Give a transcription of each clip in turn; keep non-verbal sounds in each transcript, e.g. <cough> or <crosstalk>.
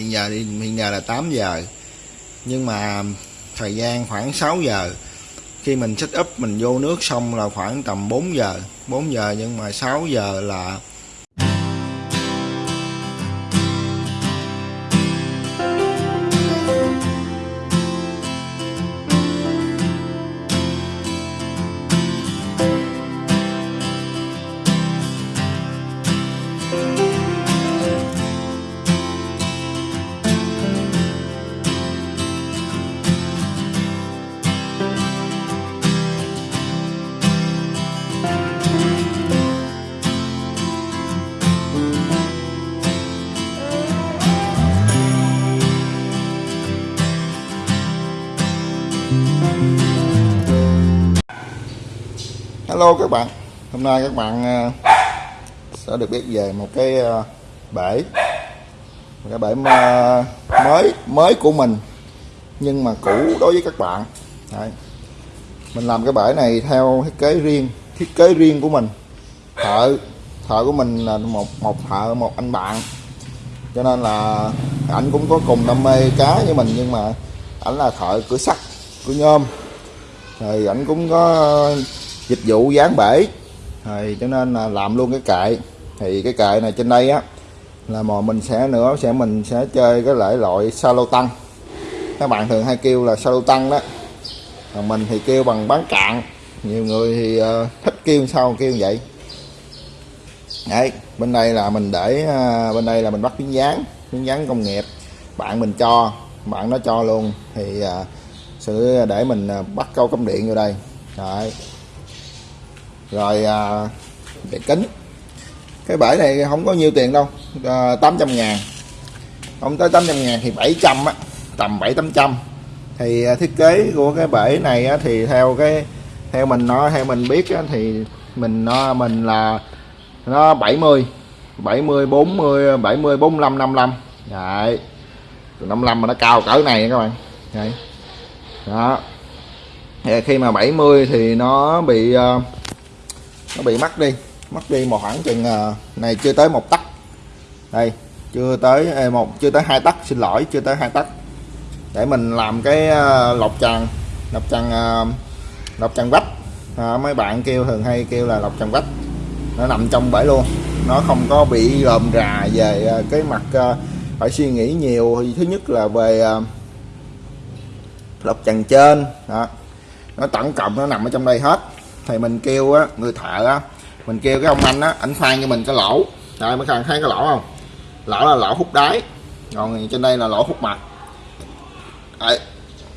hiện giờ đi hiện giờ là 8 giờ. Nhưng mà thời gian khoảng 6 giờ. Khi mình set up, mình vô nước xong là khoảng tầm 4 giờ. 4 giờ nhưng mà 6 giờ là Hello các bạn. Hôm nay các bạn ờ, sẽ được biết về một cái ờ, bể. Một cái bể ờ, mới mới của mình, nhưng mà cũ đối với các bạn. Đấy. mình làm cái bể này theo thiết kế riêng, thiết kế riêng của mình. Thợ thợ của mình là một một thợ, một anh bạn. Cho nên là ảnh cũng có cùng đam mê cá với mình, nhưng mà ảnh là thợ cửa sắt, cửa nhôm. Rồi ảnh cũng có dịch vụ dán bể. Thì cho nên là làm luôn cái kệ. Thì cái kệ này trên đây á là mà mình sẽ nữa sẽ mình sẽ chơi cái loại loại salo tăng. Các bạn thường hay kêu là salo tăng đó. Còn mình thì kêu bằng bán cạn. Nhiều người thì uh, thích kêu sao kêu vậy. Đấy bên đây là mình để uh, bên đây là mình bắt miếng dán miếng dán công nghiệp. Bạn mình cho bạn nó cho luôn. Thì uh, sẽ để mình bắt câu cắm điện vô đây. Đấy rồi à, về kính. Cái bể này không có nhiêu tiền đâu à, 800 ngàn. Không tới 800 ngàn thì 700 á tầm 7 800 thì à, thiết kế của cái bể này á, thì theo cái theo mình nó theo mình biết á, thì mình nó mình là nó 70 70 40 70 45 55 đấy 55 mà nó cao cỡ này các bạn. Đấy. Đó. Thì khi mà 70 thì nó bị uh, nó bị mất đi. Mất đi một khoảng chừng à, này chưa tới một tấc. Đây chưa tới một chưa tới hai tấc. Xin lỗi chưa tới hai tấc. Để mình làm cái à, lọc tràn lọc tràn à, lọc tràn vách. À, mấy bạn kêu thường hay kêu là lọc tràn vách. Nó nằm trong bể luôn. Nó không có bị lồm rà về cái mặt phải suy nghĩ nhiều. Thì thứ nhất là về lọc tràn trên. Đó. Nó tổng cộng nó nằm ở trong đây hết thì mình kêu á người thợ á mình kêu cái ông anh á ảnh khoan cho mình cái lỗ. Rồi mấy thằng thấy cái lỗ không? Lỗ là lỗ hút đáy. Còn trên đây là lỗ hút mặt. Đấy.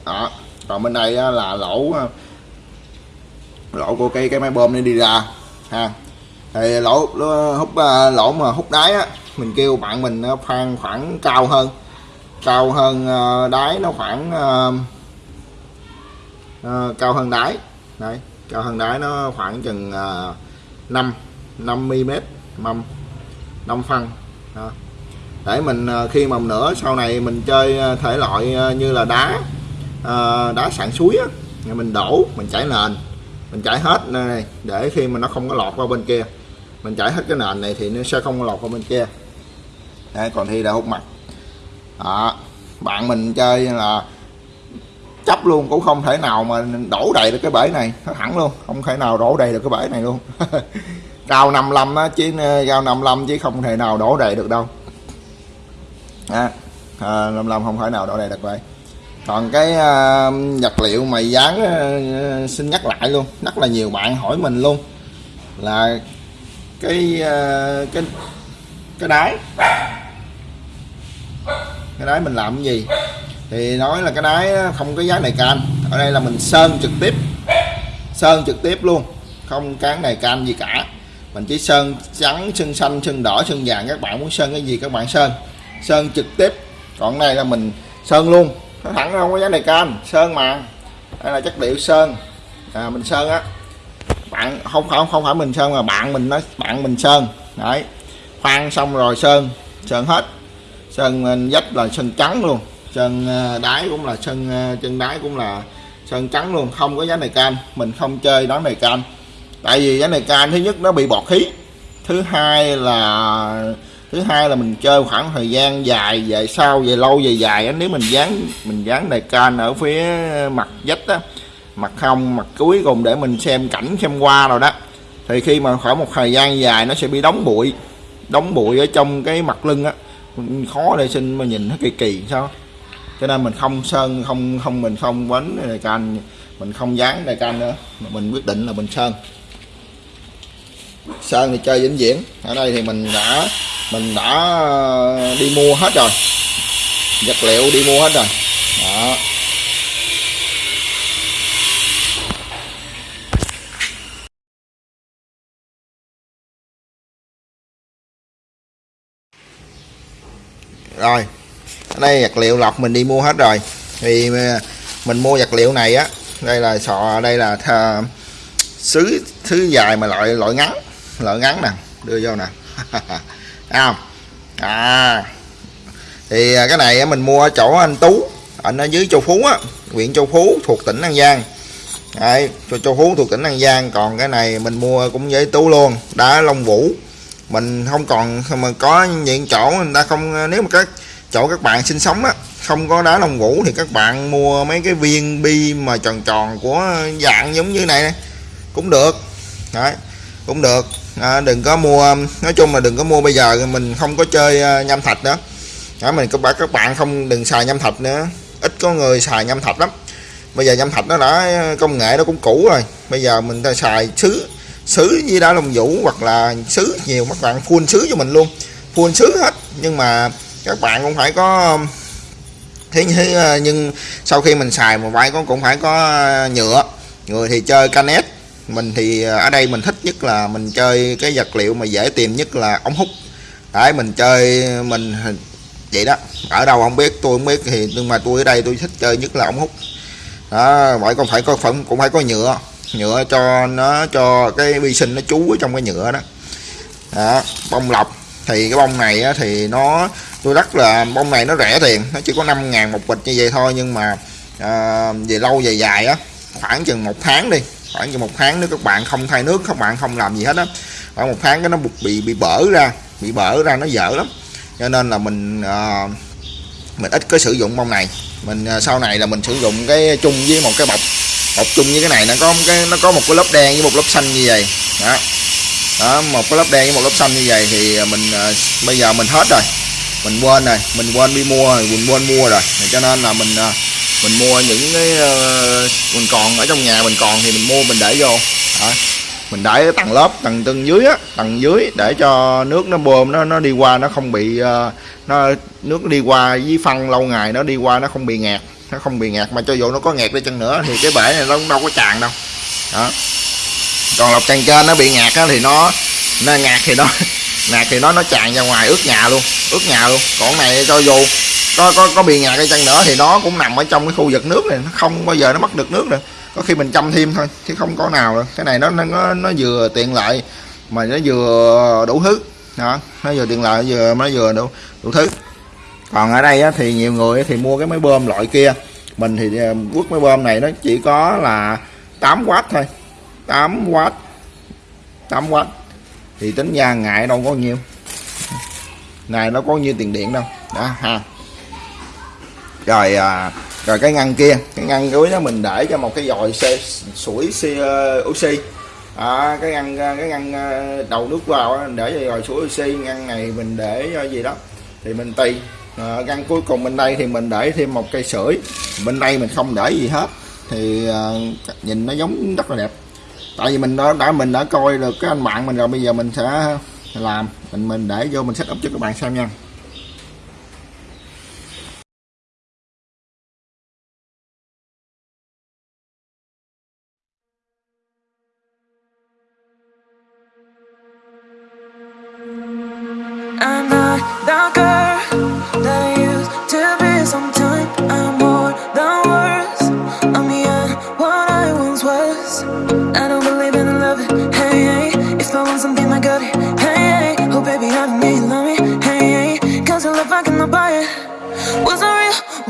Đó. Còn bên đây á, là lỗ à, lỗ của cái cái máy bơm này đi ra ha. Thì lỗ hút à, lỗ mà hút đáy á mình kêu bạn mình à, khoan khoảng cao hơn. Cao hơn đáy nó khoảng uh, uh, cao hơn đáy. Đấy cao thân đáy nó khoảng chừng uh, 5 5 mm mâm 5 phân đó. để mình uh, khi mà nữa sau này mình chơi à, thể loại uh, như là đá uh, đá sạn suối á mình đổ mình chảy nền mình chảy hết này để khi mà nó không có lọt qua bên kia mình chảy hết cái nền này thì nó sẽ không có lọt qua bên kia Đấy, còn thi đã hút mặt đó. bạn mình chơi là chấp luôn cũng không thể nào mà đổ đầy được cái bể này. Nó thẳng luôn không thể nào đổ đầy được cái bể này luôn. <laughs> Cao 55 á chứ ờ, cao 55 chứ không thể nào đổ đầy được đâu. À, à, 55 không thể nào đổ đầy được vậy. Còn cái à, vật liệu mày dán à, xin nhắc lại luôn rất là nhiều bạn hỏi mình luôn. Là cái à, cái cái đáy. Cái đáy mình làm cái gì? Thì nói là cái đáy không có giá này can. Ở đây là mình sơn trực tiếp. Sơn trực tiếp luôn. Không cán này can gì cả. Mình chỉ sơn trắng sơn xanh sơn đỏ sơn vàng. Các bạn muốn sơn cái gì các bạn sơn. Sơn trực tiếp. Còn này là mình sơn luôn. Nó thẳng không có giá này can. Sơn mà. Đây là chất liệu sơn. À, mình sơn á. Bạn không không không phải mình sơn mà bạn mình nói bạn mình sơn. Đấy. Khoan xong rồi sơn. Sơn hết. Sơn dách là sơn trắng luôn. Ờ, ờ, chân đáy cũng là chân chân đáy cũng là sơn trắng luôn. Không có giá này can mình không chơi đó này can tại vì giá này can thứ nhất nó bị bọt khí. Thứ hai là, thứ hai là mình chơi khoảng thời gian dài, về sau, về lâu, về dài á, nếu mình dán mình dán đề can ở phía mặt vách á, mặt không mặt cuối cùng để mình xem cảnh, xem qua rồi đó, thì khi mà khoảng một thời gian dài nó sẽ bị đóng bụi. Đóng bụi ở trong cái mặt lưng á. Khó để sinh mà nhìn nó kỳ kỳ, sao? Cho nên mình không sơn, không không mình không quánh đề can, mình không dán đề can nữa. Mà mình quyết định là mình sơn. Sơn thì chơi vĩnh viễn. Ở đây thì mình đã mình đã đi mua hết rồi. Vật liệu đi mua hết rồi. Đó. Rồi đây vật liệu lọc mình đi mua hết rồi. Thì ờ, mình mua vật liệu này á đây là sọ đây là thờ, sứ thứ dài mà loại loại ngắn loại ngắn nè đưa vô nè. <laughs> Không? À thì ờ, cái này mình mua ở chỗ anh Tú anh ở dưới Châu Phú á huyện Châu Phú thuộc tỉnh An Giang. Đấy, cho Châu Phú thuộc tỉnh An Giang còn cái này mình mua cũng với Tú luôn đá Long Vũ. Mình không còn mà có những chỗ người ta không ờ, nếu mà các chỗ các bạn sinh sống á không có đá Long Vũ thì các bạn mua mấy cái viên bi mà tròn tròn của dạng giống như này cũng được. Đấy cũng được. À, đừng có mua nói chung là đừng có mua bây giờ mình không có chơi à, nhâm thạch nữa đó, mình các bạn các bạn không đừng xài nhâm thạch nữa. Ít có người xài nhâm thạch lắm. Bây giờ nhâm thạch nó đã à, công nghệ nó cũng cũ rồi. Bây giờ mình ta xài sứ sứ với đá lông vũ hoặc là sứ nhiều các bạn full sứ cho mình luôn. Full sứ hết. Nhưng mà các bạn cũng phải có um, thế thế ờ, nhưng sau khi mình xài một vài con cũng phải có ờ, nhựa. Người thì chơi canet, mình thì ờ, ở đây mình thích nhất là mình chơi cái vật liệu mà dễ tìm nhất là ống hút. Đấy, mình chơi, mình vậy đó. Ở đâu không biết, tôi không biết thì, nhưng mà tôi ở đây tôi thích chơi nhất là ống hút. Đó vậy còn phải có phẩm, cũng phải có nhựa. Nhựa cho nó, cho cái vi sinh nó trú ở trong cái nhựa đó. Đó, bông lọc thì cái bông này á, thì nó tôi rất là bông này nó rẻ tiền nó chỉ có 5 ngàn một bịch như vậy thôi nhưng mà à, về lâu về dài á khoảng chừng một tháng đi khoảng chừng một tháng nếu các bạn không thay nước các bạn không làm gì hết á khoảng một tháng cái nó bị bị bở ra bị bở ra nó dở lắm. Cho nên là mình à, mình ít có sử dụng bông này. Mình à, sau này là mình sử dụng cái chung với một cái bọc bọc chung với cái này nó có một cái nó có một cái lớp đen với một lớp xanh như vậy. Đó đó một cái lớp đen với một lớp xanh như vậy thì à, mình uh, bây giờ mình hết rồi. Mình quên rồi mình quên đi mua mình quên mua rồi. Cho nên là mình uh, mình mua những cái uh, mình còn ở trong nhà mình còn thì mình mua mình để vô. Đó. mình để tầng lớp tầng tầng dưới á tầng dưới để cho nước nó bơm nó nó đi qua nó không bị uh, nó nước đi qua với phân lâu ngày nó đi qua nó không bị ngạt nó không bị ngạt mà cho dù nó có ngạt đi chăng nữa thì cái bể này nó cũng đâu có tràn đâu. Đó còn lọc tràn trên nó bị ngạt á thì nó nó ngạt thì nó <laughs> ngạt thì nó nó tràn ra ngoài ướt nhà luôn ướt nhà luôn. Còn này cho dù có có có bị ngạt cái chân nữa thì nó cũng nằm ở trong cái khu vực nước này nó không bao giờ nó mất được nước nữa có khi mình chăm thêm thôi chứ không có nào đâu. Cái này nó nó nó vừa tiện lợi mà nó vừa đủ thứ. Đó nó vừa tiện lợi vừa nó vừa đủ đủ thứ. Còn ở đây á, thì nhiều người thì mua cái máy bơm loại kia. Mình thì ờ, quất máy bơm này nó chỉ có là 8W thôi. 8W 8W thì tính ra ngại đâu có nhiêu. Này nó có nhiêu tiền điện đâu. Đó ha. Rồi à, rồi cái ngăn kia. Cái ngăn cuối đó mình để cho một cái dòi xe sủi xe uh, oxy. À, cái ngăn à, cái ngăn à, đầu nước vào để cho dòi sủi oxy. Ngăn này mình để cho gì đó. Thì mình tùy à, ngăn cuối cùng bên đây thì mình để thêm một cây sưởi bên đây mình không để gì hết. Thì à, nhìn nó giống rất là đẹp tại vì mình đã, đã mình đã coi được cái anh bạn mình rồi bây giờ mình sẽ làm mình mình để vô mình setup cho các bạn xem nha.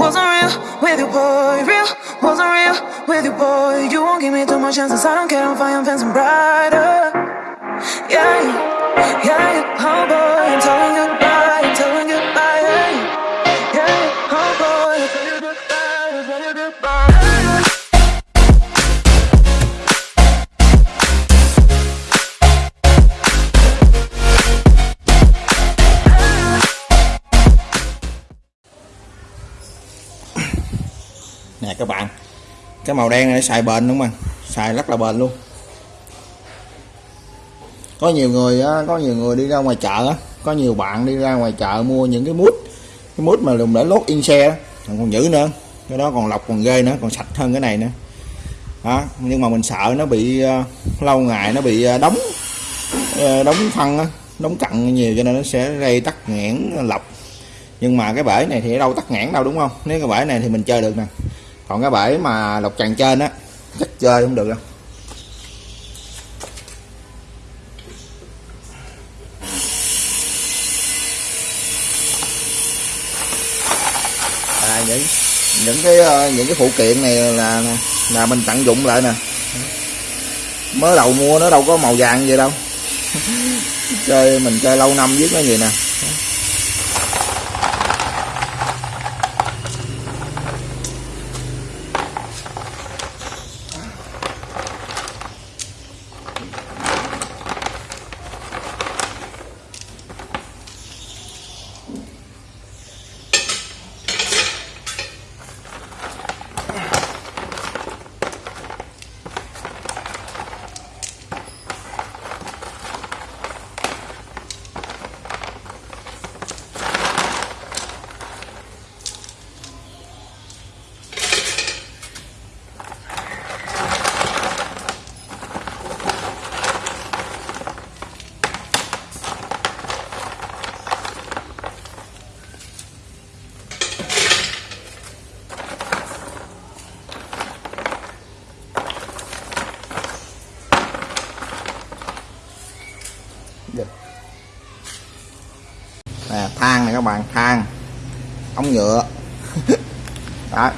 Wasn't real with you boy Real, wasn't real with you boy. You won't give me too much chances. I don't care, I'm I'm fancy brighter. Yeah, yeah, yeah, oh boy, I'm telling goodbye các bạn. Cái màu đen này xài bền đúng không xài rất là bền luôn. Có nhiều người á, có nhiều người đi ra ngoài chợ á, có nhiều bạn đi ra ngoài chợ mua những cái mút cái mút mà dùng để lót in xe còn giữ nữa. Cái đó còn lọc còn ghê nữa còn sạch hơn cái này nữa. Đó nhưng mà mình sợ nó bị uh, lâu ngày nó bị uh, đóng uh, đóng phân á đóng cặn nhiều cho nên nó sẽ gây tắc nghẽn lọc. Nhưng mà cái bể này thì ở đâu tắc nghẽn đâu đúng không? Nếu cái bể này thì mình chơi được nè còn cái bể mà lọc tràn trên á chắc chơi không được đâu. À, những những cái ờ, những cái phụ kiện này là là mình tận dụng lại nè. Mới đầu mua nó đâu có màu vàng vậy đâu. <laughs> Chơi mình chơi lâu năm viết nó gì nè than này các bạn than ống nhựa đó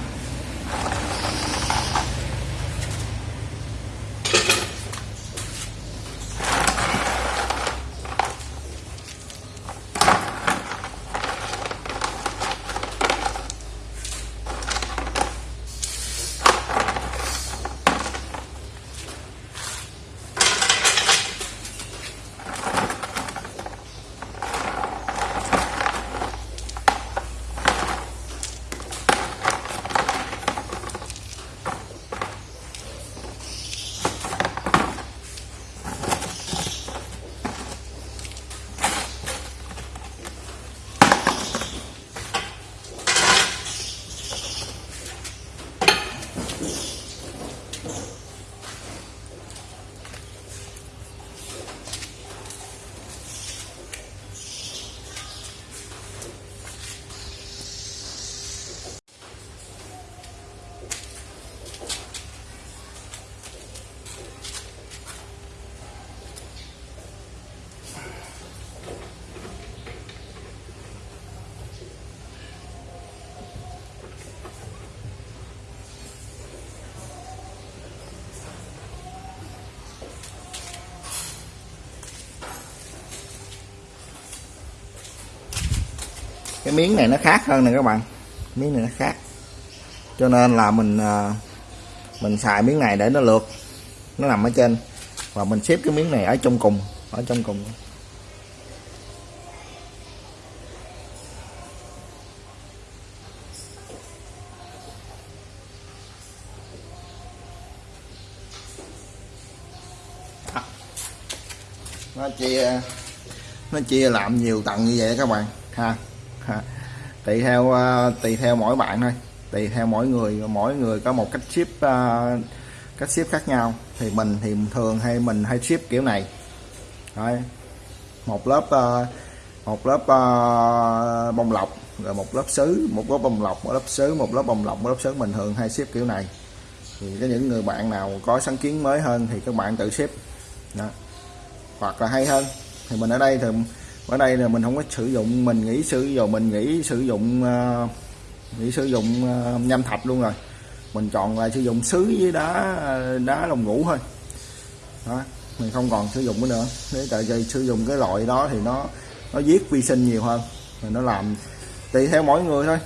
cái miếng này nó khác hơn nè các bạn. Miếng này nó khác. Cho nên là mình ờ, mình xài miếng này để nó lượt. Nó nằm ở trên. Và mình xếp cái miếng này ở trong cùng. Ở trong cùng. Nó chia nó chia làm nhiều tầng như vậy các bạn. Ha tùy theo ờ, tùy theo mỗi bạn thôi. Tùy theo mỗi người mỗi người có một cách ship ờ, cách ship khác nhau. Thì mình thì thường hay mình hay ship kiểu này. Đấy. một lớp ờ, một lớp bông lọc, rồi một lớp sứ, một lớp bông lọc, một lớp sứ, một lớp bông lọc, một lớp sứ. Mình thường hay ship kiểu này. Thì có những người bạn nào có sáng kiến mới hơn thì các bạn tự ship. Đó. hoặc là hay hơn. Thì mình ở đây thì ở đây là mình không có sử dụng mình nghĩ sử dụng mình nghĩ sử dụng uh, nghĩ sử dụng uh, nhâm thạch luôn rồi. Mình chọn lại sử dụng sứ với đá đá lồng ngủ thôi. Đó mình không còn sử dụng cái nữa. Nếu tại vì sử dụng cái loại đó thì nó nó giết vi sinh nhiều hơn. Rồi nó làm tùy theo mỗi người thôi.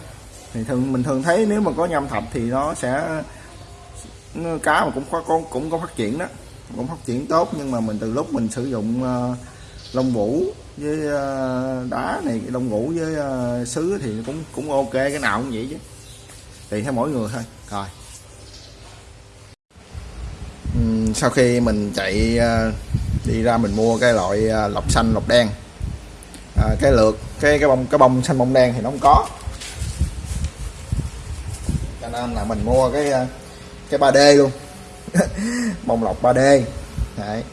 Thì thường mình thường thấy nếu mà có nhâm thạch thì nó sẽ cá mà cũng có con cũng có phát triển đó. Cũng phát triển tốt nhưng mà mình từ lúc mình sử dụng uh, lông vũ với ờ, đá này lông ngủ với ờ, sứ thì cũng cũng ok cái nào cũng vậy chứ. Tùy theo mỗi người thôi. Rồi. Sau khi mình chạy ờ, đi ra mình mua cái loại lọc xanh lọc đen. À, cái lượt cái cái bông cái bông xanh bông đen thì nó không có. Cho nên là mình mua cái cái 3D luôn. <laughs> Bông lọc 3D đấy.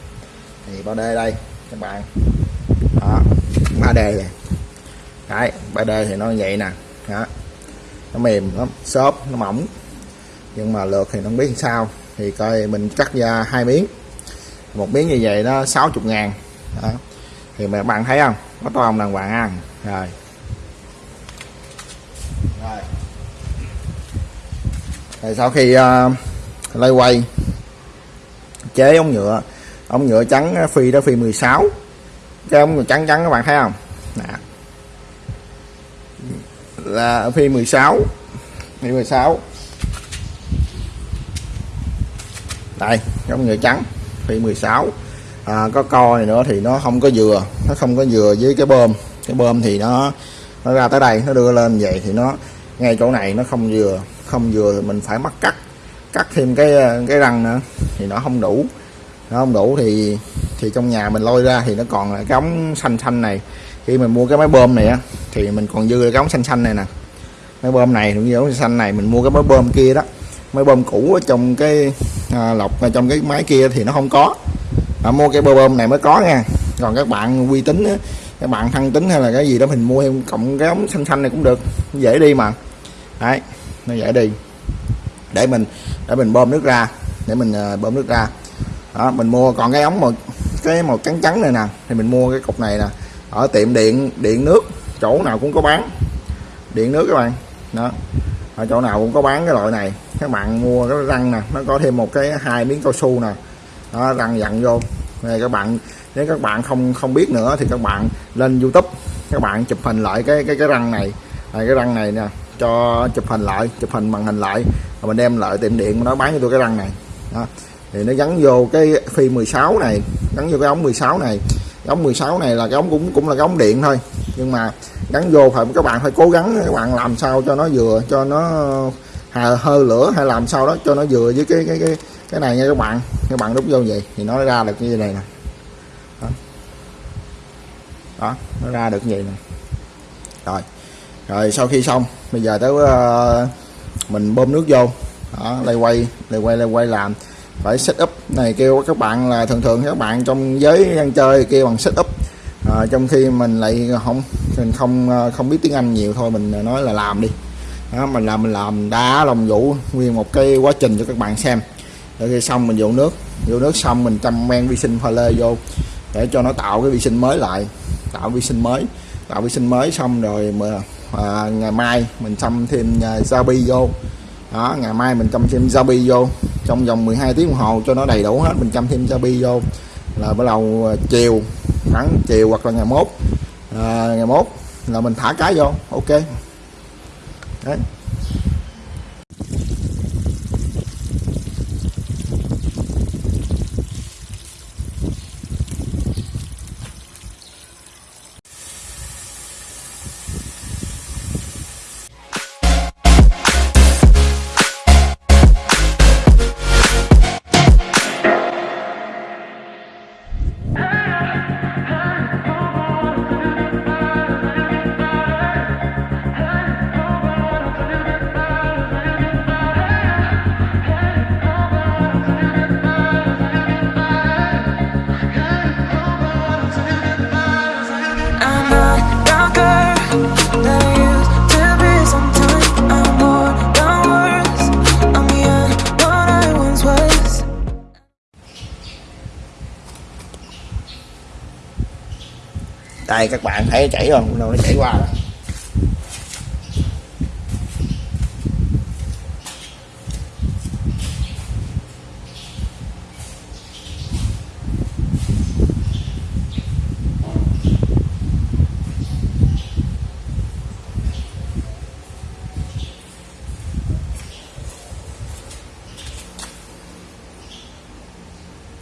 Thì 3D đây các bạn. 3D này đấy 3D thì nó vậy nè. Đó. Nó mềm lắm xốp nó mỏng. Nhưng mà lượt thì nó không biết sao. Thì coi mình cắt ra hai miếng. Một miếng như vậy nó 60 ngàn. Đó. thì mà bạn thấy không? Có to không đàng hoàng ăn rồi. Rồi. Thì sau khi ờ, uh, lay quay chế ống nhựa. Ống nhựa trắng ờ, phi đó phi 16 cái ống còn trắng trắng các bạn thấy không? Nè. Là phi 16 phi 16 đây cái ống nhựa trắng phi 16 à, có co này nữa thì nó không có dừa. Nó không có dừa với cái bơm. Cái bơm thì nó nó ra tới đây nó đưa lên vậy thì nó ngay chỗ này nó không dừa. Không vừa thì mình phải mắc cắt. Cắt thêm cái cái răng nữa thì nó không đủ nó không đủ thì thì trong nhà mình lôi ra thì nó còn là cái ống xanh xanh này. Khi mình mua cái máy bơm này á thì mình còn dư cái ống xanh xanh này nè. Máy bơm này cũng như ống xanh này mình mua cái máy bơm kia đó. Máy bơm cũ ở trong cái à, lọc ở trong cái máy kia thì nó không có. À, mua cái bơm này mới có nha. Còn các bạn uy tín á, các bạn thăng tính hay là cái gì đó mình mua thêm cộng cái ống xanh xanh này cũng được. Dễ đi mà. Đấy nó dễ đi. Để mình để mình bơm nước ra để mình uh, bơm nước ra đó, mình mua còn cái ống màu cái màu trắng trắng này nè, thì mình mua cái cục này nè. Ở tiệm điện điện nước, chỗ nào cũng có bán. Điện nước các bạn. Đó, ở chỗ nào cũng có bán cái loại này. Các bạn mua cái răng nè, nó có thêm một cái hai miếng cao su nè. Đó, răng dặn vô. Này các bạn, nếu các bạn không không biết nữa thì các bạn lên youtube, các bạn chụp hình lại cái cái cái răng này. Này cái răng này nè, cho chụp hình lại, chụp hình màn hình lại. Rồi mình đem lại tiệm điện, nó bán cho tôi cái răng này. Đó thì nó gắn vô cái phi 16 này gắn vô cái ống 16 này. Cái ống 16 này là cái ống cũng cũng là cái ống điện thôi. Nhưng mà gắn vô phải các bạn phải cố gắng các bạn làm sao cho nó vừa cho nó hờ hơi lửa hay làm sao đó cho nó vừa với cái cái cái cái này nha các bạn. Các bạn đút vô vậy thì nó ra được như này nè. Đó, đó nó ra được như vậy nè. Rồi. Rồi sau khi xong bây giờ tới uh, mình bơm nước vô. Đó lay quay lay quay lay quay làm phải setup này kêu các bạn là thường thường các bạn trong giới ăn chơi kêu bằng setup à, trong khi mình lại không mình không à, không biết tiếng Anh nhiều thôi mình nói là làm đi. Đó, mình làm mình làm đá lòng vũ nguyên một cái quá trình cho các bạn xem. Rồi khi xong mình vô nước. Vô nước xong mình chăm men vi sinh pha lê vô để cho nó tạo cái vi sinh mới lại. Tạo vi sinh mới. Tạo vi sinh mới xong rồi mà à, ngày mai mình xăm thêm à, Zabi vô đó ngày mai mình chăm thêm Zabi vô. Trong vòng 12 tiếng đồng hồ cho nó đầy đủ hết mình chăm thêm Zabi vô. Là bắt đầu ờ, chiều khoảng chiều hoặc là ngày mốt. À, ngày mốt là mình thả cá vô. Ok. Đấy. đây, các bạn thấy chảy không nó chảy qua đó.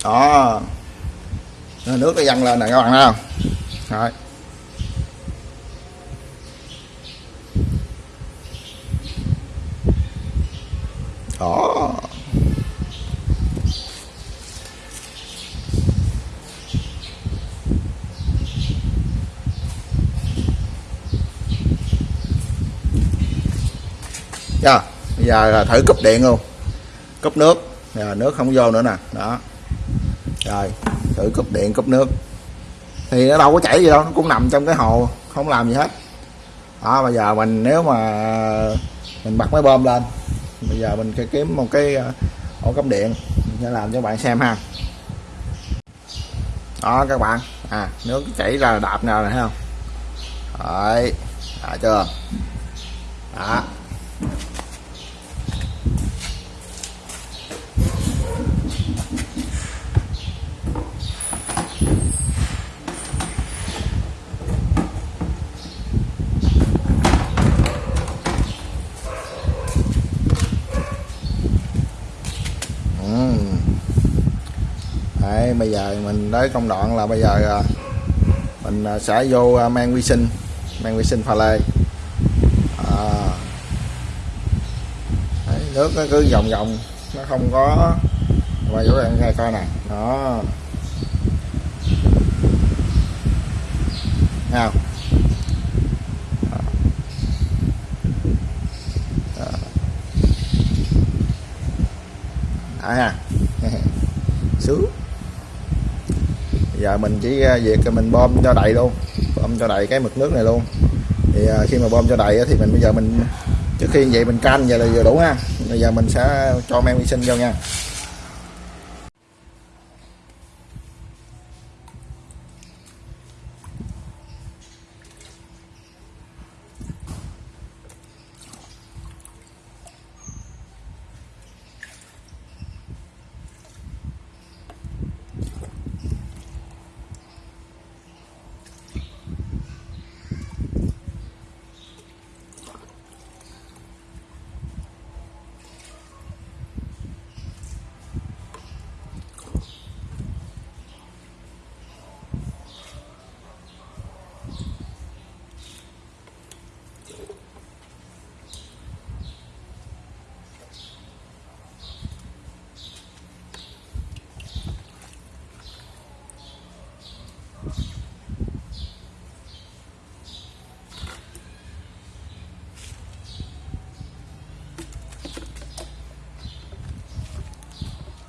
đó nước nó dâng lên nè, các bạn thấy không Rồi. Đó. Dạ, bây giờ là thử cúp điện luôn. Cúp nước. Giờ nước không vô nữa nè. Đó. Rồi thử cúp điện cúp nước. Thì nó đâu có chảy gì đâu nó cũng nằm trong cái hồ không làm gì hết. Đó bây giờ mình nếu mà mình bật máy bơm lên bây giờ mình sẽ kiếm một cái ờ, ổ cắm điện. Để sẽ làm cho bạn xem ha. Đó, các bạn. À nước chảy ra là đạp nào này thấy không? Đấy đã chưa? Đó. Bây giờ mình tới công đoạn là bây giờ à, mình à, sẽ vô à, mang vi sinh mang vi sinh pha lê. À. Đấy, nước nó cứ vòng vòng nó không có và chỗ bạn nghe coi nè đó. Thấy không? À ha. <laughs> Sướng giờ mình chỉ à, việc mình bơm cho đầy luôn bơm cho đầy cái mực nước này luôn. Thì à, khi mà bơm cho đầy thì mình, bây giờ mình, trước khi vậy mình canh vậy là vừa đủ ha. Bây giờ mình sẽ cho men vi sinh vô nha.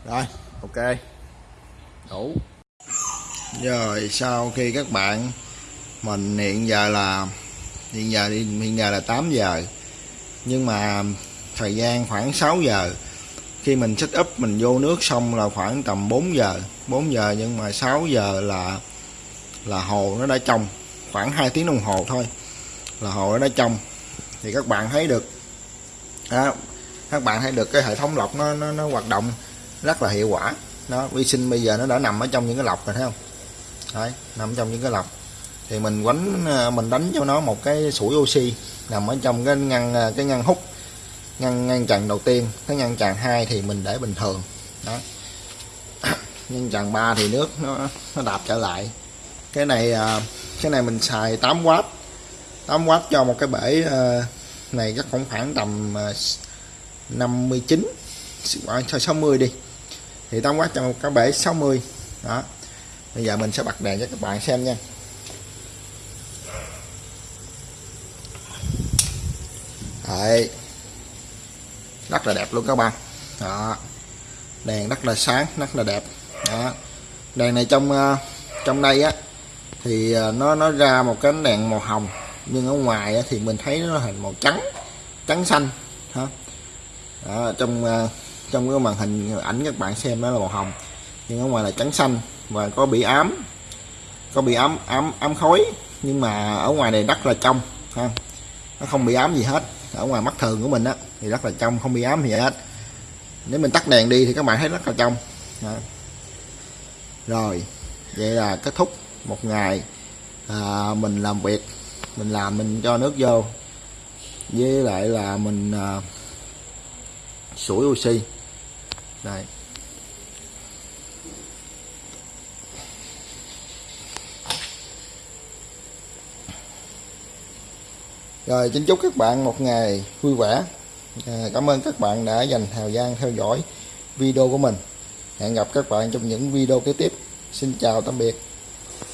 Rồi ok. Đủ. Rồi sau khi các bạn mình hiện giờ là hiện giờ đi hiện giờ là 8 giờ. Nhưng mà thời gian khoảng 6 giờ. Khi mình set up mình vô nước xong là khoảng tầm 4 giờ. 4 giờ nhưng mà 6 giờ là là hồ nó đã trong. Khoảng 2 tiếng đồng hồ thôi là hồ nó đã trong. Thì các bạn thấy được đó, các bạn thấy được cái hệ thống lọc nó nó, nó hoạt động rất là hiệu quả. Nó, vi sinh bây giờ nó đã nằm ở trong những cái lọc rồi, thấy không? Đấy, nằm trong những cái lọc. Thì mình quánh ờ, mình đánh cho nó một cái sủi oxy nằm ở trong cái ngăn ờ, cái ngăn hút, ngăn ngăn chặn đầu tiên. Cái ngăn chặn hai thì mình để bình thường. Đó. <coughs> Ngăn chặn ba thì nước nó nó đạp trở lại. Cái này ờ, cái này mình xài 8W 8W cho một cái bể này chắc cũng khoảng tầm 59 cho 60 đi thì tóm quát cho một cái bể 60 đó. Bây giờ mình sẽ bật đèn cho các bạn xem nha. Đấy. rất là đẹp luôn các bạn. Đó. Đèn rất là sáng rất là đẹp. Đó. Đèn này trong ờ, trong đây á thì ờ, nó nó ra một cái đèn màu hồng. Nhưng ở ngoài á, thì mình thấy nó hình màu trắng trắng xanh. Hả đó, trong ờ, trong cái màn hình ảnh các bạn xem đó là màu hồng. Nhưng ở ngoài là trắng xanh và có bị ám có bị ám ám ám khói. Nhưng mà ở ngoài này rất là trong ha. Nó không bị ám gì hết. Ở ngoài mắt thường của mình á thì rất là trong không bị ám gì hết. Nếu mình tắt đèn đi thì các bạn thấy rất là trong ha. rồi vậy là kết thúc một ngày à, mình làm việc mình làm mình cho nước vô. Với lại là mình à, sủi oxy đấy. Rồi xin chúc các bạn một ngày vui vẻ. À, cảm ơn các bạn đã dành thời gian theo dõi video của mình. Hẹn gặp các bạn trong những video kế tiếp. Xin chào tạm biệt.